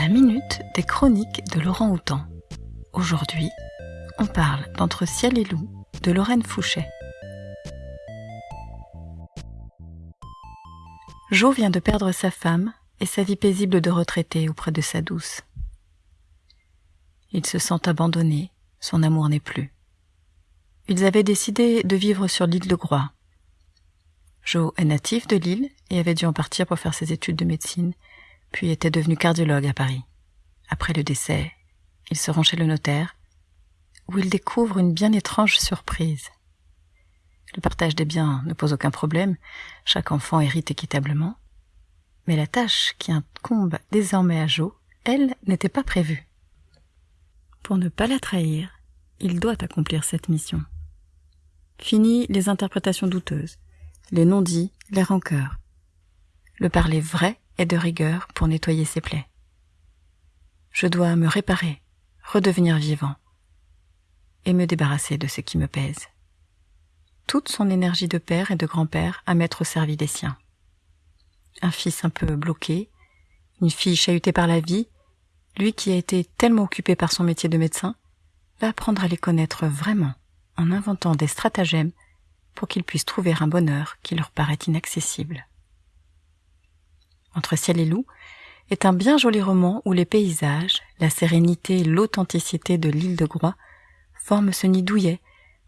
La minute des chroniques de Laurent Houtan. Aujourd'hui, on parle d'Entre ciel et loup de Lorraine Fouché. Jo vient de perdre sa femme et sa vie paisible de retraité auprès de sa douce. Il se sent abandonné, son amour n'est plus. Ils avaient décidé de vivre sur l'île de Groix. Jo est natif de l'île et avait dû en partir pour faire ses études de médecine puis était devenu cardiologue à Paris. Après le décès, il se rend chez le notaire, où il découvre une bien étrange surprise. Le partage des biens ne pose aucun problème, chaque enfant hérite équitablement, mais la tâche qui incombe désormais à Jo, elle, n'était pas prévue. Pour ne pas la trahir, il doit accomplir cette mission. Fini les interprétations douteuses, les non-dits, les rancœurs. Le parler vrai et de rigueur pour nettoyer ses plaies. Je dois me réparer, redevenir vivant, et me débarrasser de ce qui me pèse. Toute son énergie de père et de grand-père à mettre au service des siens. Un fils un peu bloqué, une fille chahutée par la vie, lui qui a été tellement occupé par son métier de médecin, va apprendre à les connaître vraiment en inventant des stratagèmes pour qu'ils puissent trouver un bonheur qui leur paraît inaccessible entre ciel et loup, est un bien joli roman où les paysages, la sérénité et l'authenticité de l'île de Groix forment ce nid douillet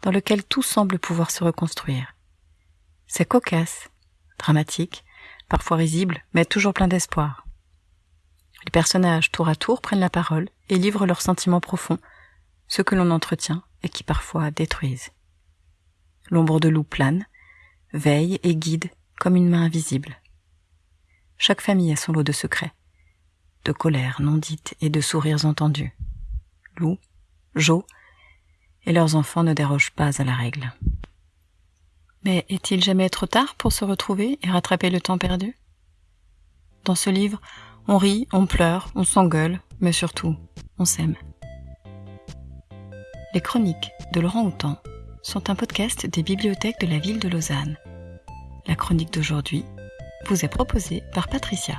dans lequel tout semble pouvoir se reconstruire. C'est cocasse, dramatique, parfois risible, mais toujours plein d'espoir. Les personnages tour à tour prennent la parole et livrent leurs sentiments profonds, ceux que l'on entretient et qui parfois détruisent. L'ombre de loup plane, veille et guide comme une main invisible. Chaque famille a son lot de secrets, de colères non dites et de sourires entendus. Lou, Jo et leurs enfants ne dérogent pas à la règle. Mais est-il jamais trop tard pour se retrouver et rattraper le temps perdu? Dans ce livre, on rit, on pleure, on s'engueule, mais surtout, on s'aime. Les chroniques de Laurent Houtan sont un podcast des bibliothèques de la ville de Lausanne. La chronique d'aujourd'hui vous est proposé par Patricia.